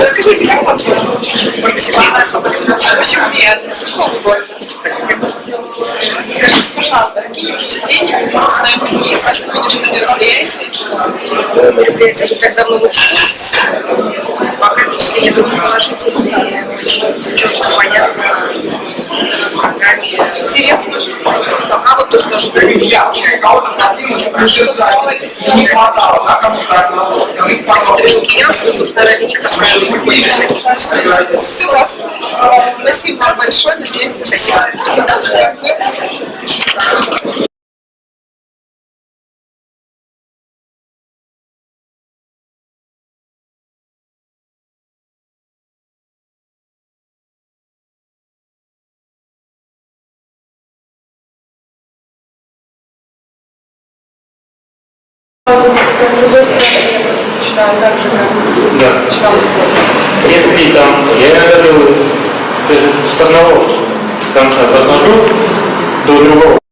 Расскажите, как вам профессионально Почему нет? Какого года? Скажите, пожалуйста, какие впечатления у вас на мероприятии? Ну, мероприятие не так давно началось. Пока впечатления только положительные, четко, понятно. Программе Интересно. Пока то, что получается. Что такое для себя не Доминики Янс, собственно, ради них направили приходишь на Все вас. Спасибо большое. Надеемся, что Да. Если там, я иногда делаю даже с одного конца захожу до другого.